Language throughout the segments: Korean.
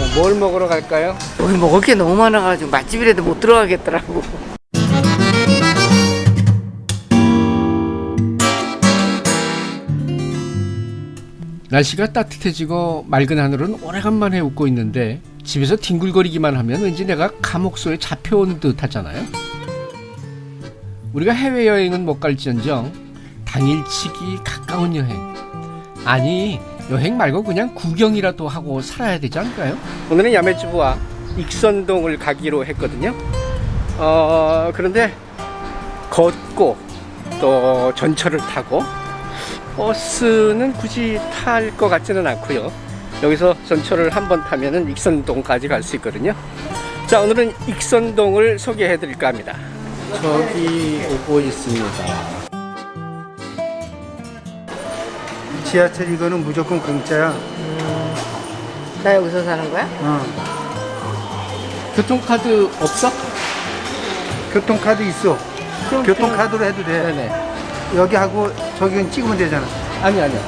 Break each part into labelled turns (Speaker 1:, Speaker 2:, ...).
Speaker 1: 자, 뭘 먹으러 갈까요?
Speaker 2: 여기 먹을 게 너무 많아가지고 맛집이라도 못 들어가겠더라고.
Speaker 1: 날씨가 따뜻해지고 맑은 하늘은 오래간만에 웃고 있는데 집에서 뒹굴거리기만 하면 왠지 내가 감옥소에 잡혀온 듯 하잖아요. 우리가 해외여행은 못 갈지언정 당일치기 가까운 여행 아니 여행 말고 그냥 구경이라도 하고 살아야 되지 않을까요? 오늘은 야매주부와 익선동을 가기로 했거든요. 어, 그런데 걷고 또 전철을 타고 버스는 굳이 탈 것 같지는 않고요. 여기서 전철을 한 번 타면은 익선동까지 갈 수 있거든요. 자, 오늘은 익선동을 소개해 드릴까 합니다. 저기 오고 있습니다.
Speaker 3: 지하철 이거는 무조건 공짜야.
Speaker 2: 나 여기서 사는 거야?
Speaker 3: 어.
Speaker 1: 교통카드 없어?
Speaker 3: 교통카드 있어.
Speaker 1: 그럼
Speaker 3: 교통카드로 해도 돼.
Speaker 1: 네네.
Speaker 3: 여기 하고 저기 찍으면 되잖아.
Speaker 1: 아니 아니요.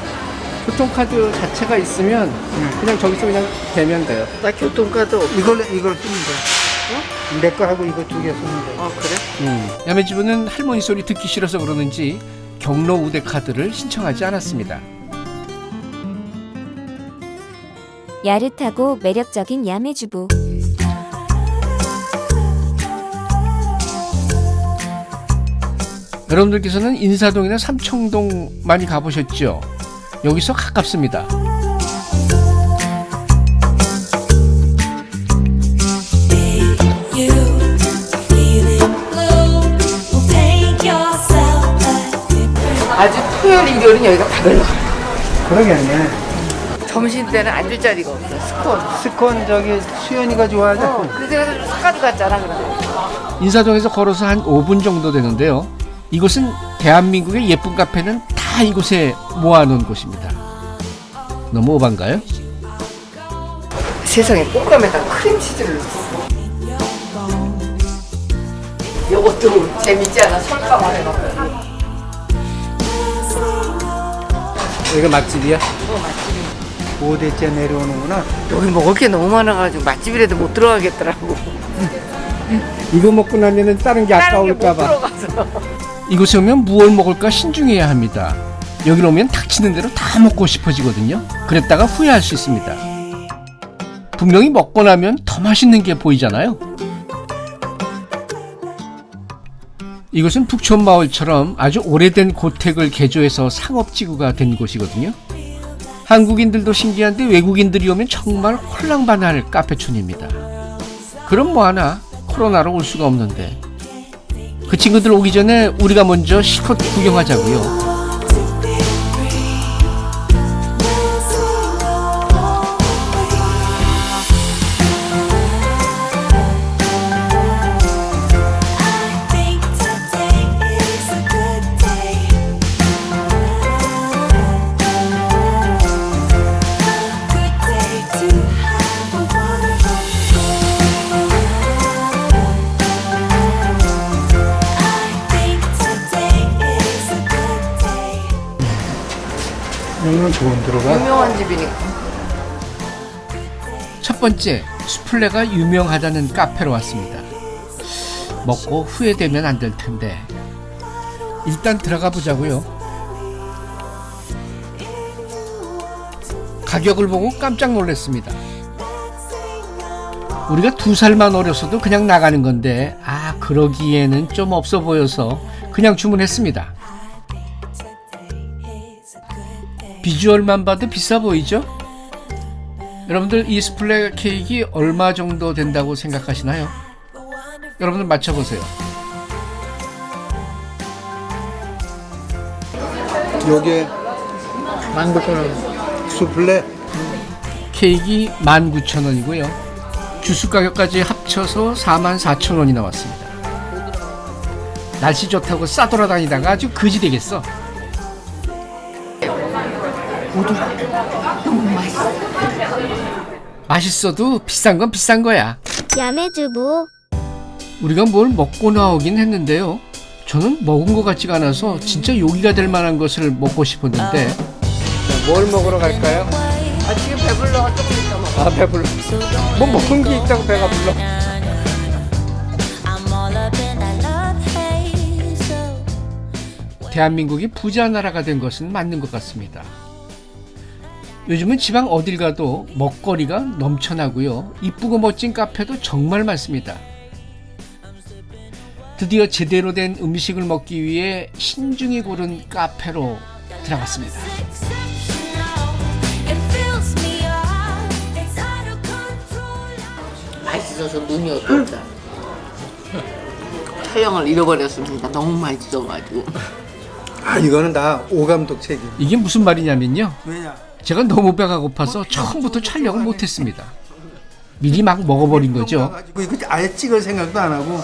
Speaker 1: 교통카드 자체가 있으면 그냥 저기서 그냥 대면 돼요.
Speaker 2: 나 교통카드 없어.
Speaker 3: 이걸 이걸 쓰면 돼. 내거 하고 이거 두 개 쓰면 돼.
Speaker 2: 아 그래?
Speaker 1: 음. 야매집은 할머니 소리 듣기 싫어서 그러는지 경로 우대 카드를 신청하지 않았습니다.
Speaker 4: 야릇하고 매력적인 야매주부.
Speaker 1: 여러분들께서는 인사동이나 삼청동 많이 가보셨죠? 여기서 가깝습니다.
Speaker 2: 아주 토요일 일요일은 여기가 바글바글.
Speaker 3: 그러겠네.
Speaker 2: 점심 때는 앉을 자리가 없어. 스콘.
Speaker 3: 스콘 저기 수연이가 좋아하자.
Speaker 2: 어, 그래서 내가 사가도 갔잖아 그래.
Speaker 1: 인사동에서 걸어서 한 5분 정도 되는데요. 이곳은 대한민국의 예쁜 카페는 다 이곳에 모아놓은 곳입니다. 너무 오반가요?
Speaker 2: 세상에 꽃감에다 크림치즈를 넣었어. 이것도 재밌지 않아? 설탕을 해놓고.
Speaker 1: 여기가 맛집이야?
Speaker 3: 5대째 내려오는구나.
Speaker 2: 여기 먹을 게 너무 많아가지고 맛집이라도 못 들어가겠더라고.
Speaker 1: 이거 먹고 나면은 다른 게 아까울까봐. 이곳에 오면 무얼 먹을까 신중해야 합니다. 여기로 오면 닥치는 대로 다 먹고 싶어지거든요. 그랬다가 후회할 수 있습니다. 분명히 먹고 나면 더 맛있는 게 보이잖아요. 이곳은 북촌마을처럼 아주 오래된 고택을 개조해서 상업지구가 된 곳이거든요. 한국인들도 신기한데 외국인들이 오면 정말 홀랑반할 카페촌입니다. 그럼 뭐하나 코로나로 올 수가 없는데 그 친구들 오기 전에 우리가 먼저 실컷 구경하자고요.
Speaker 3: 여기는 좋은 들어가.
Speaker 2: 유명한 집이니까.
Speaker 1: 첫 번째, 수플레가 유명하다는 카페로 왔습니다. 먹고 후회되면 안 될 텐데. 일단 들어가 보자고요. 가격을 보고 깜짝 놀랐습니다. 우리가 두 살만 어려서도 그냥 나가는 건데, 아, 그러기에는 좀 없어 보여서 그냥 주문했습니다. 비주얼만 봐도 비싸 보이죠? 여러분들 이 스플레 케이크 얼마 정도 된다고 생각하시나요? 여러분들 맞춰보세요.
Speaker 3: 요게
Speaker 2: 19,000원.
Speaker 3: 수플레
Speaker 1: 케이크 19,000원이고요. 주스 가격까지 합쳐서 44,000원이 나왔습니다. 날씨 좋다고 싸돌아다니다가 아주 거지 되겠어. 맛있어도 비싼 건 비싼 거야.
Speaker 4: 야매주부.
Speaker 1: 우리가 뭘 먹고 나오긴 했는데요. 저는 먹은 것 같지가 않아서 진짜 요기가 될 만한 것을 먹고 싶었는데 뭘 먹으러 갈까요?
Speaker 2: 아 지금 배불러 조금 있다 먹어.
Speaker 1: 아 배불러 뭐 먹은 게 있다고 배가 불러. 대한민국이 부자 나라가 된 것은 맞는 것 같습니다. 요즘은 지방 어딜 가도 먹거리가 넘쳐나고요. 이쁘고 멋진 카페도 정말 많습니다. 드디어 제대로 된 음식을 먹기 위해 신중히 고른 카페로 들어갔습니다.
Speaker 2: 맛있어서 눈이 어둡다. 태양을 잃어버렸습니다. 너무 맛있어가지고.
Speaker 3: 아 이거는 다 오감독 책임.
Speaker 1: 이게 무슨 말이냐면요.
Speaker 3: 왜냐?
Speaker 1: 제가 너무 배가 고파서 처음부터 촬영을 못했습니다. 미리 막 먹어버린 거죠.
Speaker 3: 이거 아예 찍을 생각도 안 하고.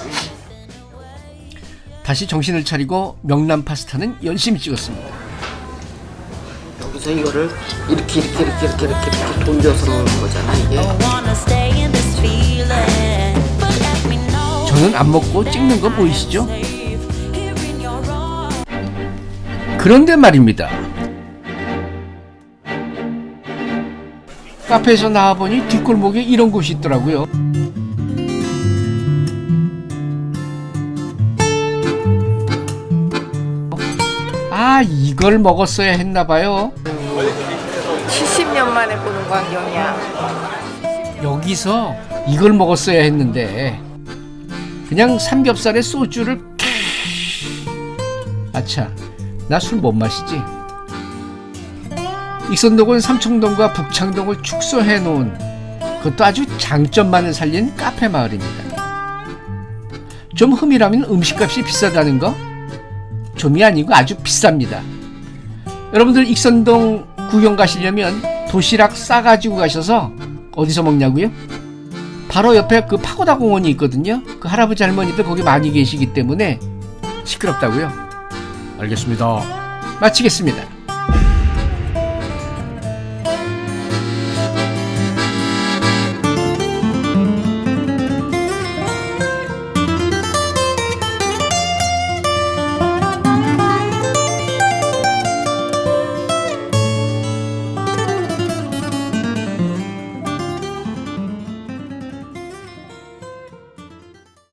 Speaker 1: 다시 정신을 차리고 명란 파스타는 열심히 찍었습니다.
Speaker 2: 여기서 이거를 이렇게 이렇게 이렇게 이렇게 이렇게, 이렇게 돌려서 넣는 거잖아 이게.
Speaker 1: 저는 안 먹고 찍는 거 보이시죠? 그런데 말입니다. 카페에서 나와보니 뒷골목에 이런 곳이 있더라고요. 아, 이걸 먹었어야 했나봐요.
Speaker 2: 70년 만에 보는 광경이야.
Speaker 1: 여기서 이걸 먹었어야 했는데 그냥 삼겹살에 소주를 아차 나 술 못 마시지 익선동은 삼청동과 북창동을 축소해 놓은 그것도 아주 장점만을 살린 카페 마을입니다 좀 흠이라면 음식값이 비싸다는 거 좀이 아니고 아주 비쌉니다 여러분들 익선동 구경 가시려면 도시락 싸가지고 가셔서 어디서 먹냐고요? 바로 옆에 그 파고다 공원이 있거든요. 그 할아버지 할머니들 거기 많이 계시기 때문에 시끄럽다고요. 알겠습니다. 마치겠습니다.